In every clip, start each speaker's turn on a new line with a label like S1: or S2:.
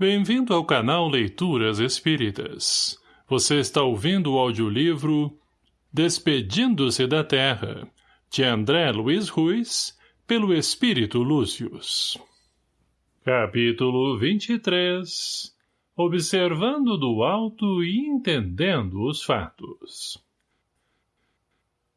S1: Bem-vindo ao canal Leituras Espíritas. Você está ouvindo o audiolivro Despedindo-se da Terra, de André Luiz Ruiz, pelo Espírito Lúcius. Capítulo 23 Observando do alto e entendendo os fatos.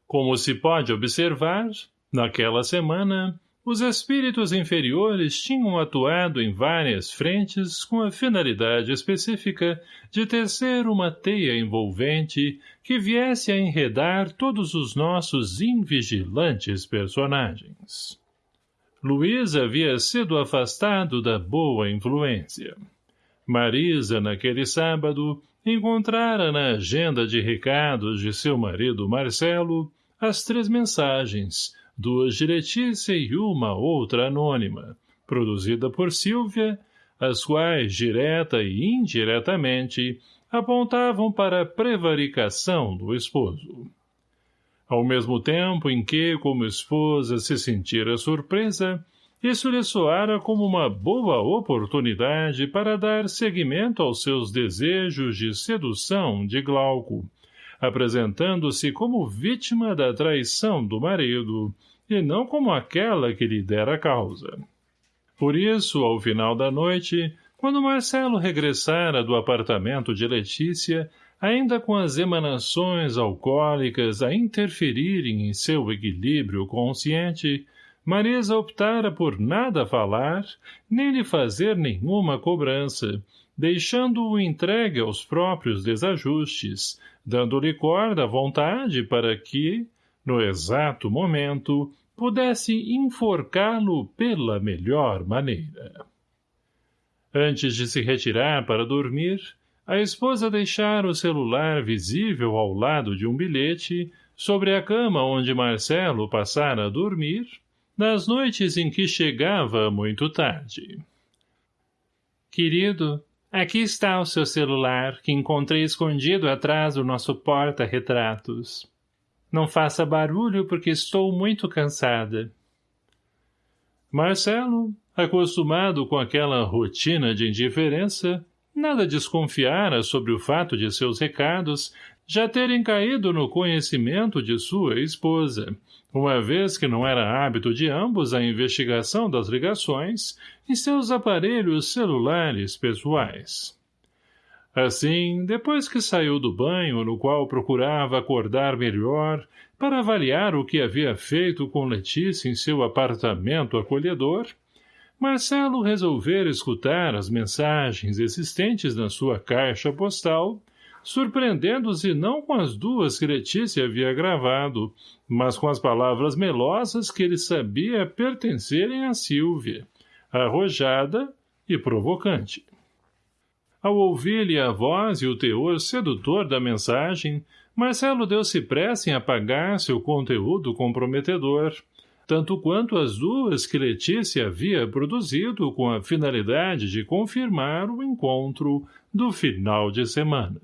S1: Como se pode observar, naquela semana, os espíritos inferiores tinham atuado em várias frentes com a finalidade específica de tecer uma teia envolvente que viesse a enredar todos os nossos invigilantes personagens. Luiz havia sido afastado da boa influência. Marisa, naquele sábado, encontrara na agenda de recados de seu marido Marcelo as três mensagens, duas de Letícia e uma outra anônima, produzida por Silvia, as quais, direta e indiretamente, apontavam para a prevaricação do esposo. Ao mesmo tempo em que, como esposa, se sentira surpresa, isso lhe soara como uma boa oportunidade para dar seguimento aos seus desejos de sedução de Glauco, apresentando-se como vítima da traição do marido, e não como aquela que lhe dera causa. Por isso, ao final da noite, quando Marcelo regressara do apartamento de Letícia, ainda com as emanações alcoólicas a interferirem em seu equilíbrio consciente, Marisa optara por nada falar, nem lhe fazer nenhuma cobrança, deixando-o entregue aos próprios desajustes, dando-lhe corda à vontade para que, no exato momento, pudesse enforcá-lo pela melhor maneira. Antes de se retirar para dormir, a esposa deixara o celular visível ao lado de um bilhete sobre a cama onde Marcelo passara a dormir, nas noites em que chegava muito tarde. Querido, aqui está o seu celular que encontrei escondido atrás do nosso porta-retratos. Não faça barulho porque estou muito cansada. Marcelo, acostumado com aquela rotina de indiferença, nada desconfiara sobre o fato de seus recados já terem caído no conhecimento de sua esposa, uma vez que não era hábito de ambos a investigação das ligações em seus aparelhos celulares pessoais. Assim, depois que saiu do banho, no qual procurava acordar melhor, para avaliar o que havia feito com Letícia em seu apartamento acolhedor, Marcelo resolvera escutar as mensagens existentes na sua caixa postal, surpreendendo-se não com as duas que Letícia havia gravado, mas com as palavras melosas que ele sabia pertencerem a Silvia, arrojada e provocante. Ao ouvir-lhe a voz e o teor sedutor da mensagem, Marcelo deu-se pressa em apagar seu conteúdo comprometedor, tanto quanto as duas que Letícia havia produzido com a finalidade de confirmar o encontro do final de semana.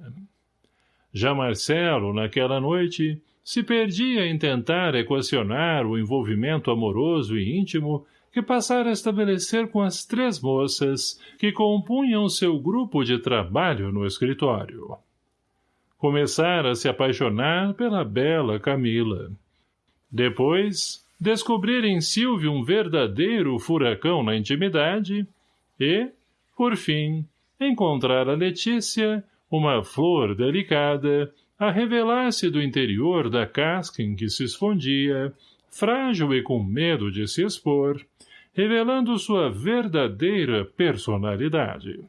S1: Já Marcelo, naquela noite, se perdia em tentar equacionar o envolvimento amoroso e íntimo que passara a estabelecer com as três moças que compunham seu grupo de trabalho no escritório. Começara a se apaixonar pela bela Camila. Depois, descobrir em Silvio um verdadeiro furacão na intimidade e, por fim, encontrar a Letícia, uma flor delicada, a revelar-se do interior da casca em que se escondia, frágil e com medo de se expor, revelando sua verdadeira personalidade.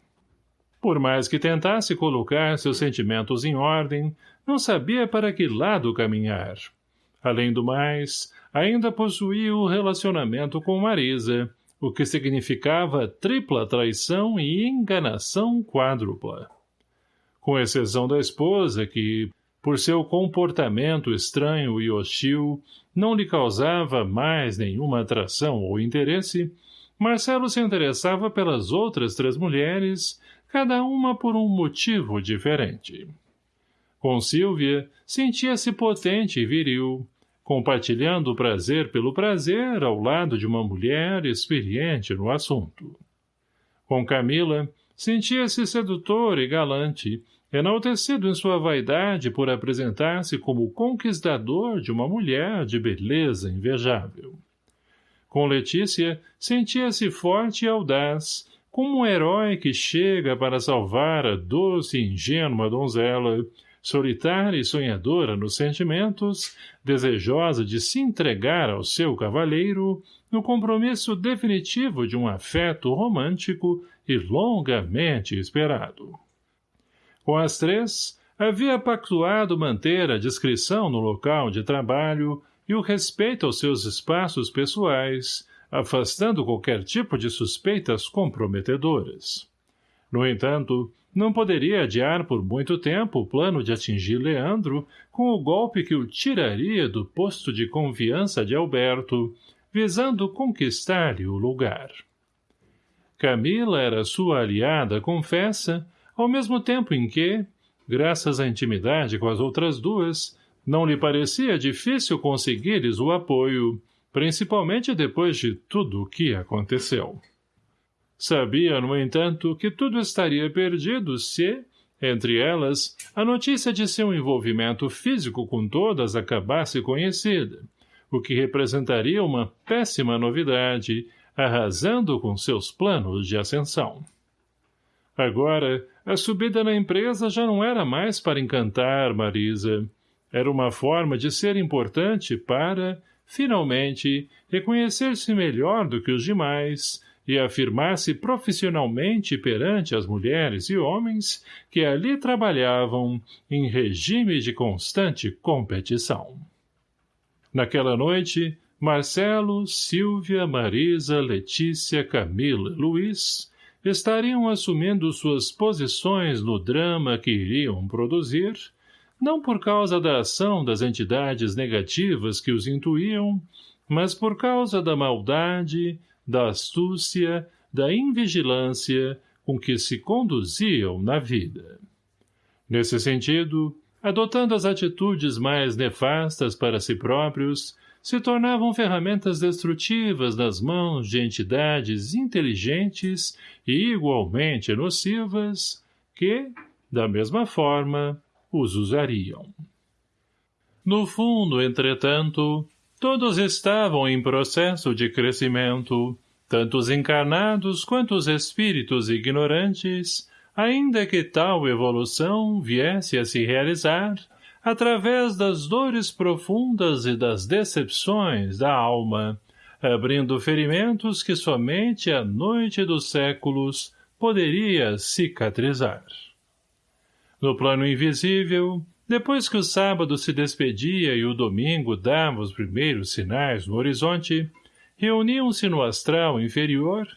S1: Por mais que tentasse colocar seus sentimentos em ordem, não sabia para que lado caminhar. Além do mais, ainda possuía o relacionamento com Marisa, o que significava tripla traição e enganação quádrupla. Com exceção da esposa, que, por seu comportamento estranho e hostil, não lhe causava mais nenhuma atração ou interesse, Marcelo se interessava pelas outras três mulheres, cada uma por um motivo diferente. Com Silvia, sentia-se potente e viril, compartilhando o prazer pelo prazer ao lado de uma mulher experiente no assunto. Com Camila, sentia-se sedutor e galante, enaltecido em sua vaidade por apresentar-se como conquistador de uma mulher de beleza invejável. Com Letícia, sentia-se forte e audaz, como um herói que chega para salvar a doce e ingênua donzela, solitária e sonhadora nos sentimentos, desejosa de se entregar ao seu cavalheiro, no compromisso definitivo de um afeto romântico e longamente esperado. Com as três, havia pactuado manter a discrição no local de trabalho e o respeito aos seus espaços pessoais, afastando qualquer tipo de suspeitas comprometedoras. No entanto, não poderia adiar por muito tempo o plano de atingir Leandro com o golpe que o tiraria do posto de confiança de Alberto, visando conquistar-lhe o lugar. Camila era sua aliada, confessa, ao mesmo tempo em que, graças à intimidade com as outras duas, não lhe parecia difícil conseguir-lhes o apoio, principalmente depois de tudo o que aconteceu. Sabia, no entanto, que tudo estaria perdido se, entre elas, a notícia de seu envolvimento físico com todas acabasse conhecida, o que representaria uma péssima novidade, arrasando com seus planos de ascensão. Agora, a subida na empresa já não era mais para encantar Marisa. Era uma forma de ser importante para, finalmente, reconhecer-se melhor do que os demais e afirmar-se profissionalmente perante as mulheres e homens que ali trabalhavam em regime de constante competição. Naquela noite, Marcelo, Silvia, Marisa, Letícia, Camila, Luiz estariam assumindo suas posições no drama que iriam produzir, não por causa da ação das entidades negativas que os intuíam, mas por causa da maldade, da astúcia, da invigilância com que se conduziam na vida. Nesse sentido, adotando as atitudes mais nefastas para si próprios, se tornavam ferramentas destrutivas nas mãos de entidades inteligentes e igualmente nocivas que, da mesma forma, os usariam. No fundo, entretanto, todos estavam em processo de crescimento, tanto os encarnados quanto os espíritos ignorantes, ainda que tal evolução viesse a se realizar através das dores profundas e das decepções da alma, abrindo ferimentos que somente a noite dos séculos poderia cicatrizar. No plano invisível, depois que o sábado se despedia e o domingo dava os primeiros sinais no horizonte, reuniam-se no astral inferior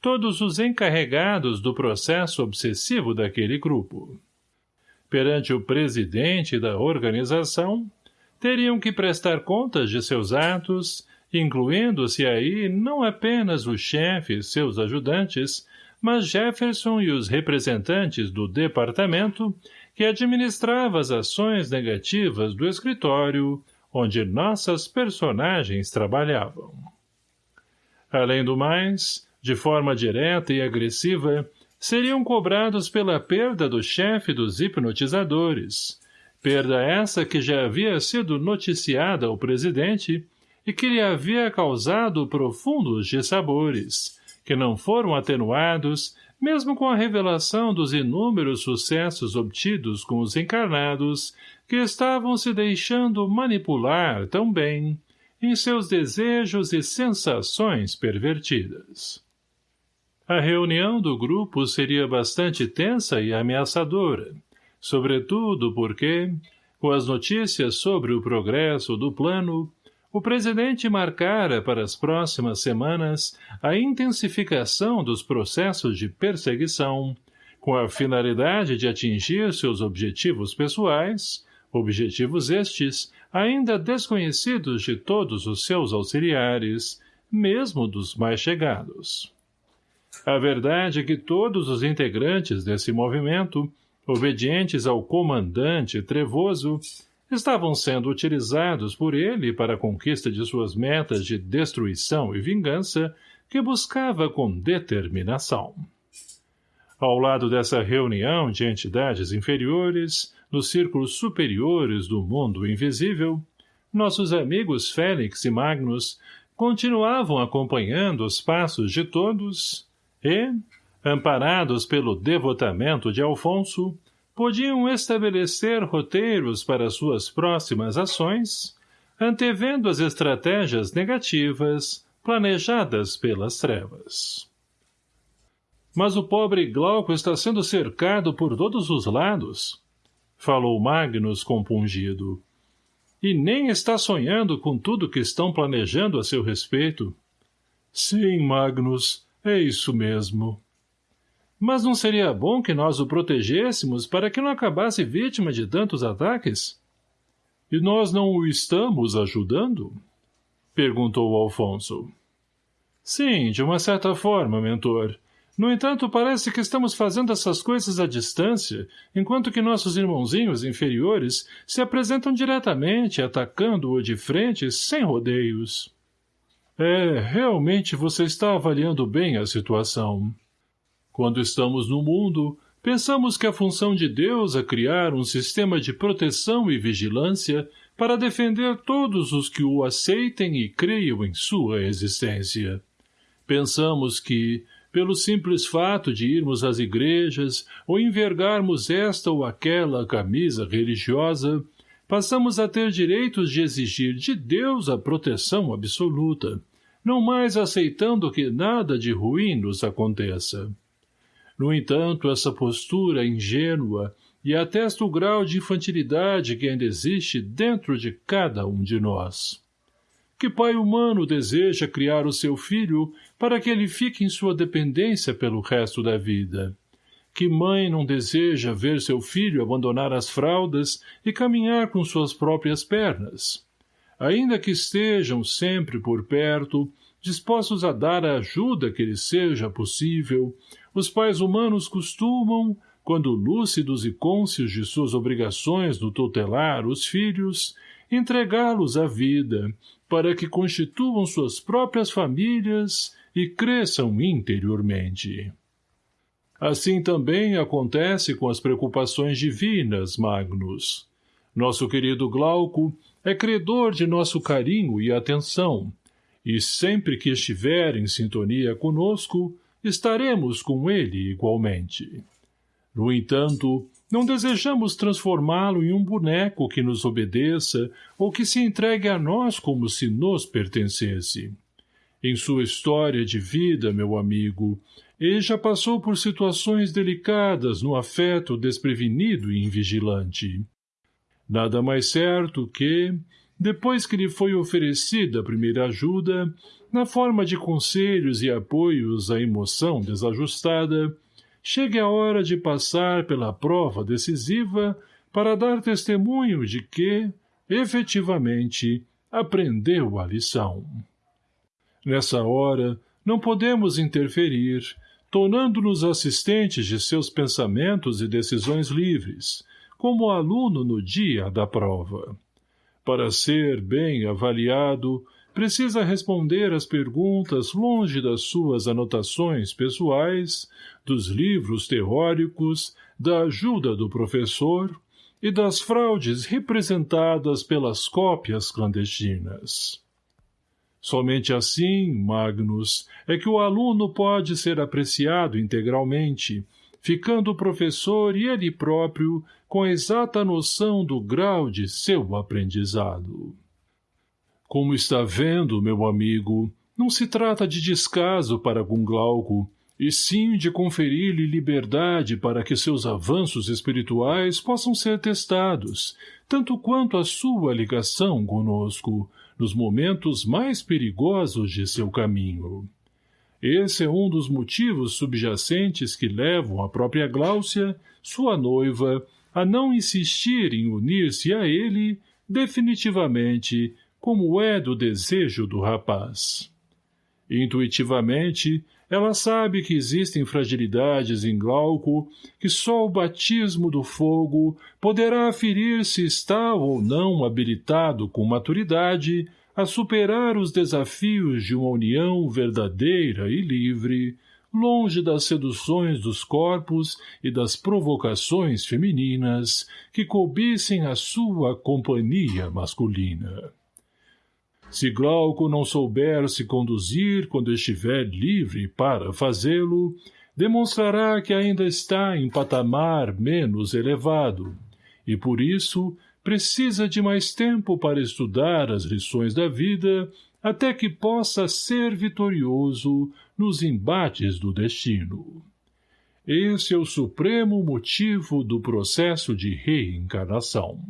S1: todos os encarregados do processo obsessivo daquele grupo. Perante o presidente da organização, teriam que prestar contas de seus atos, incluindo-se aí não apenas o chefe e seus ajudantes, mas Jefferson e os representantes do departamento que administrava as ações negativas do escritório onde nossas personagens trabalhavam. Além do mais, de forma direta e agressiva, seriam cobrados pela perda do chefe dos hipnotizadores, perda essa que já havia sido noticiada ao presidente e que lhe havia causado profundos dissabores, que não foram atenuados mesmo com a revelação dos inúmeros sucessos obtidos com os encarnados que estavam se deixando manipular tão bem em seus desejos e sensações pervertidas. A reunião do grupo seria bastante tensa e ameaçadora, sobretudo porque, com as notícias sobre o progresso do plano, o presidente marcara para as próximas semanas a intensificação dos processos de perseguição, com a finalidade de atingir seus objetivos pessoais, objetivos estes ainda desconhecidos de todos os seus auxiliares, mesmo dos mais chegados. A verdade é que todos os integrantes desse movimento, obedientes ao comandante trevoso, estavam sendo utilizados por ele para a conquista de suas metas de destruição e vingança que buscava com determinação. Ao lado dessa reunião de entidades inferiores, nos círculos superiores do mundo invisível, nossos amigos Félix e Magnus continuavam acompanhando os passos de todos e, amparados pelo devotamento de Alfonso, podiam estabelecer roteiros para suas próximas ações, antevendo as estratégias negativas planejadas pelas trevas. Mas o pobre Glauco está sendo cercado por todos os lados, falou Magnus compungido. E nem está sonhando com tudo que estão planejando a seu respeito. Sim, Magnus, é isso mesmo. Mas não seria bom que nós o protegêssemos para que não acabasse vítima de tantos ataques? E nós não o estamos ajudando? Perguntou Alfonso. Sim, de uma certa forma, mentor. No entanto, parece que estamos fazendo essas coisas à distância, enquanto que nossos irmãozinhos inferiores se apresentam diretamente, atacando-o de frente, sem rodeios. É, realmente você está avaliando bem a situação. Quando estamos no mundo, pensamos que a função de Deus é criar um sistema de proteção e vigilância para defender todos os que o aceitem e creiam em sua existência. Pensamos que, pelo simples fato de irmos às igrejas ou envergarmos esta ou aquela camisa religiosa, passamos a ter direitos de exigir de Deus a proteção absoluta, não mais aceitando que nada de ruim nos aconteça. No entanto, essa postura ingênua e atesta o grau de infantilidade que ainda existe dentro de cada um de nós. Que pai humano deseja criar o seu filho para que ele fique em sua dependência pelo resto da vida? Que mãe não deseja ver seu filho abandonar as fraldas e caminhar com suas próprias pernas? Ainda que estejam sempre por perto, dispostos a dar a ajuda que lhe seja possível, os pais humanos costumam, quando lúcidos e cônscios de suas obrigações no tutelar os filhos, entregá-los à vida, para que constituam suas próprias famílias e cresçam interiormente. Assim também acontece com as preocupações divinas, Magnus. Nosso querido Glauco é credor de nosso carinho e atenção, e sempre que estiver em sintonia conosco, estaremos com ele igualmente. No entanto, não desejamos transformá-lo em um boneco que nos obedeça ou que se entregue a nós como se nos pertencesse. Em sua história de vida, meu amigo, ele já passou por situações delicadas no afeto desprevenido e invigilante. Nada mais certo que, depois que lhe foi oferecida a primeira ajuda, na forma de conselhos e apoios à emoção desajustada, chegue a hora de passar pela prova decisiva para dar testemunho de que, efetivamente, aprendeu a lição. Nessa hora, não podemos interferir, tornando-nos assistentes de seus pensamentos e decisões livres, como aluno no dia da prova. Para ser bem avaliado, precisa responder às perguntas longe das suas anotações pessoais, dos livros teóricos, da ajuda do professor e das fraudes representadas pelas cópias clandestinas. Somente assim, Magnus, é que o aluno pode ser apreciado integralmente, ficando o professor e ele próprio com exata noção do grau de seu aprendizado. Como está vendo, meu amigo, não se trata de descaso para com Glauco, e sim de conferir-lhe liberdade para que seus avanços espirituais possam ser testados, tanto quanto a sua ligação conosco, nos momentos mais perigosos de seu caminho. Esse é um dos motivos subjacentes que levam a própria Gláucia, sua noiva, a não insistir em unir-se a ele, definitivamente, como é do desejo do rapaz. Intuitivamente, ela sabe que existem fragilidades em Glauco que só o batismo do fogo poderá aferir se está ou não habilitado com maturidade a superar os desafios de uma união verdadeira e livre, longe das seduções dos corpos e das provocações femininas que cobissem a sua companhia masculina. Se Glauco não souber se conduzir quando estiver livre para fazê-lo, demonstrará que ainda está em patamar menos elevado, e por isso precisa de mais tempo para estudar as lições da vida até que possa ser vitorioso nos embates do destino. Esse é o supremo motivo do processo de reencarnação.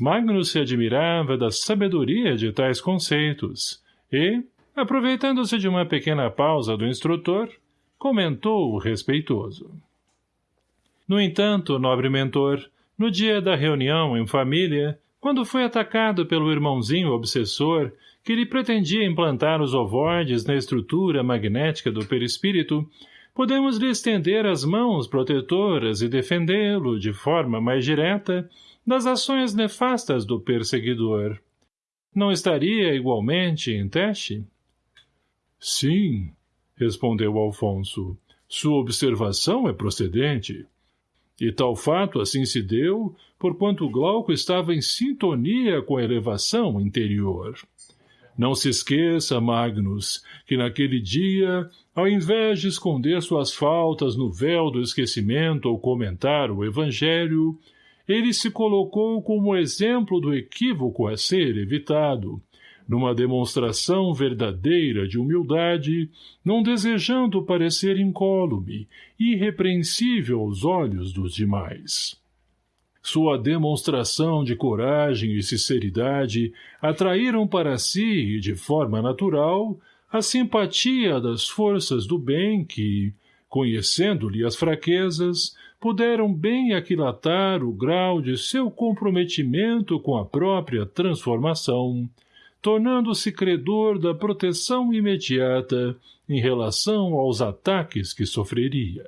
S1: Magnus se admirava da sabedoria de tais conceitos e, aproveitando-se de uma pequena pausa do instrutor, comentou respeitoso. No entanto, nobre mentor, no dia da reunião em família, quando foi atacado pelo irmãozinho obsessor, que lhe pretendia implantar os ovoides na estrutura magnética do perispírito, podemos lhe estender as mãos protetoras e defendê-lo, de forma mais direta, das ações nefastas do perseguidor. Não estaria igualmente em teste? Sim, respondeu Alfonso. Sua observação é procedente. E tal fato assim se deu, porquanto Glauco estava em sintonia com a elevação interior. Não se esqueça, Magnus, que naquele dia, ao invés de esconder suas faltas no véu do esquecimento ou comentar o Evangelho, ele se colocou como exemplo do equívoco a ser evitado, numa demonstração verdadeira de humildade, não desejando parecer incólume, irrepreensível aos olhos dos demais. Sua demonstração de coragem e sinceridade atraíram para si, de forma natural, a simpatia das forças do bem que, conhecendo-lhe as fraquezas, puderam bem aquilatar o grau de seu comprometimento com a própria transformação, tornando-se credor da proteção imediata em relação aos ataques que sofreria.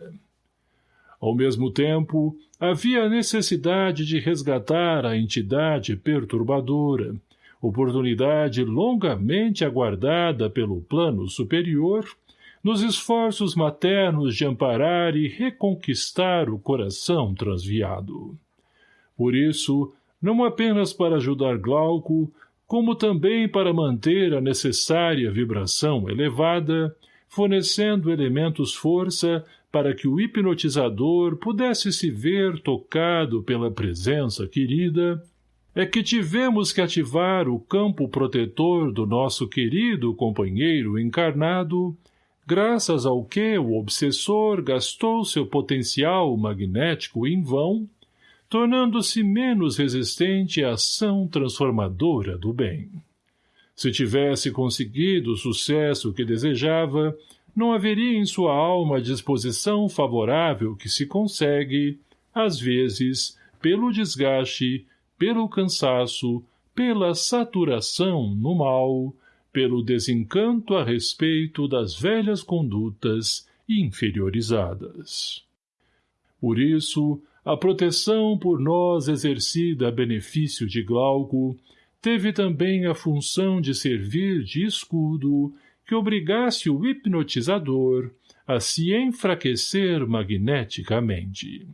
S1: Ao mesmo tempo, havia a necessidade de resgatar a entidade perturbadora, oportunidade longamente aguardada pelo plano superior, nos esforços maternos de amparar e reconquistar o coração transviado. Por isso, não apenas para ajudar Glauco, como também para manter a necessária vibração elevada, fornecendo elementos força para que o hipnotizador pudesse se ver tocado pela presença querida, é que tivemos que ativar o campo protetor do nosso querido companheiro encarnado, graças ao que o obsessor gastou seu potencial magnético em vão, tornando-se menos resistente à ação transformadora do bem. Se tivesse conseguido o sucesso que desejava, não haveria em sua alma a disposição favorável que se consegue, às vezes, pelo desgaste, pelo cansaço, pela saturação no mal, pelo desencanto a respeito das velhas condutas inferiorizadas. Por isso, a proteção por nós exercida a benefício de Glauco teve também a função de servir de escudo que obrigasse o hipnotizador a se enfraquecer magneticamente.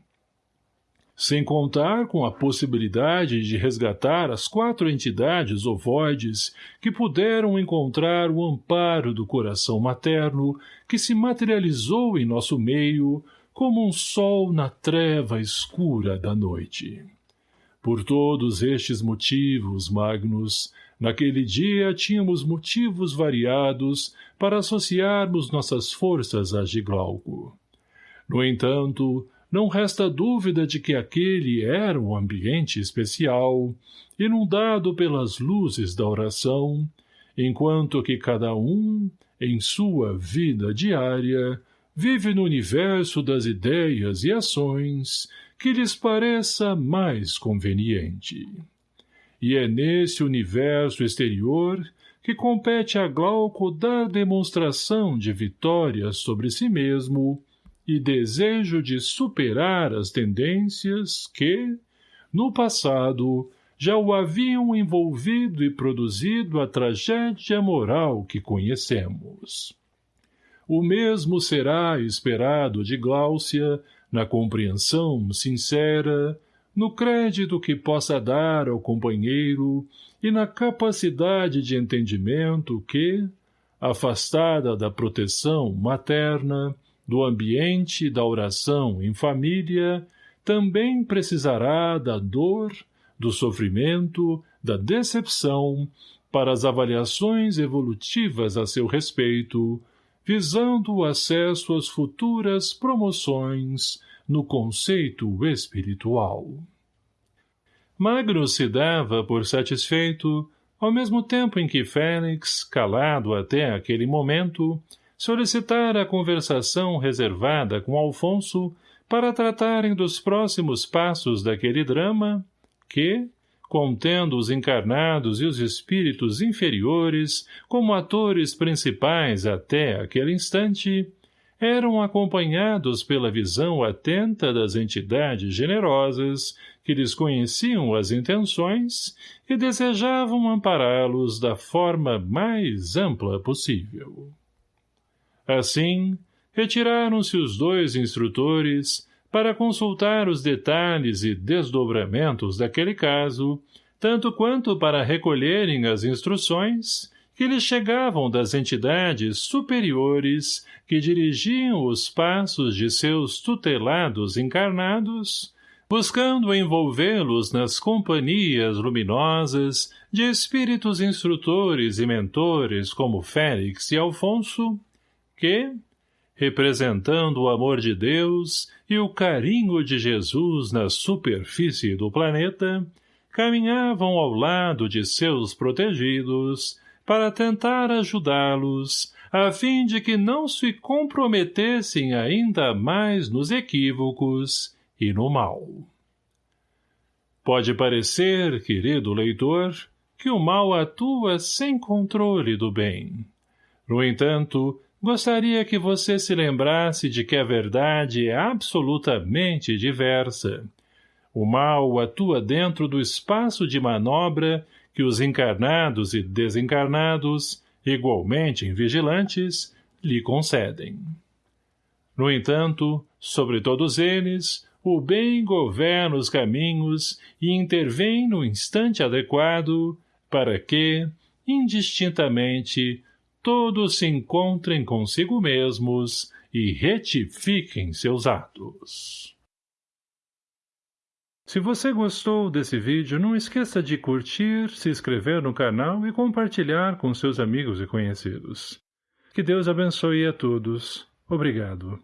S1: Sem contar com a possibilidade de resgatar as quatro entidades ovoides que puderam encontrar o amparo do coração materno que se materializou em nosso meio como um sol na treva escura da noite. Por todos estes motivos, Magnus, naquele dia tínhamos motivos variados para associarmos nossas forças a de Glauco. No entanto, não resta dúvida de que aquele era um ambiente especial, inundado pelas luzes da oração, enquanto que cada um, em sua vida diária, vive no universo das ideias e ações que lhes pareça mais conveniente. E é nesse universo exterior que compete a Glauco dar demonstração de vitória sobre si mesmo e desejo de superar as tendências que, no passado, já o haviam envolvido e produzido a tragédia moral que conhecemos. O mesmo será esperado de Gláucia, na compreensão sincera, no crédito que possa dar ao companheiro e na capacidade de entendimento que, afastada da proteção materna, do ambiente da oração em família, também precisará da dor, do sofrimento, da decepção, para as avaliações evolutivas a seu respeito, visando o acesso às futuras promoções no conceito espiritual. Magno se dava por satisfeito, ao mesmo tempo em que Félix, calado até aquele momento, solicitara a conversação reservada com Alfonso para tratarem dos próximos passos daquele drama, que, contendo os encarnados e os espíritos inferiores como atores principais até aquele instante, eram acompanhados pela visão atenta das entidades generosas que lhes conheciam as intenções e desejavam ampará-los da forma mais ampla possível. Assim, retiraram-se os dois instrutores para consultar os detalhes e desdobramentos daquele caso, tanto quanto para recolherem as instruções que lhes chegavam das entidades superiores que dirigiam os passos de seus tutelados encarnados, buscando envolvê-los nas companhias luminosas de espíritos instrutores e mentores como Félix e Alfonso, que, representando o amor de Deus e o carinho de Jesus na superfície do planeta, caminhavam ao lado de seus protegidos para tentar ajudá-los, a fim de que não se comprometessem ainda mais nos equívocos e no mal. Pode parecer, querido leitor, que o mal atua sem controle do bem. No entanto, Gostaria que você se lembrasse de que a verdade é absolutamente diversa. O mal atua dentro do espaço de manobra que os encarnados e desencarnados, igualmente vigilantes, lhe concedem. No entanto, sobre todos eles, o bem governa os caminhos e intervém no instante adequado para que, indistintamente, todos se encontrem consigo mesmos e retifiquem seus atos. Se você gostou desse vídeo, não esqueça de curtir, se inscrever no canal e compartilhar com seus amigos e conhecidos. Que Deus abençoe a todos. Obrigado.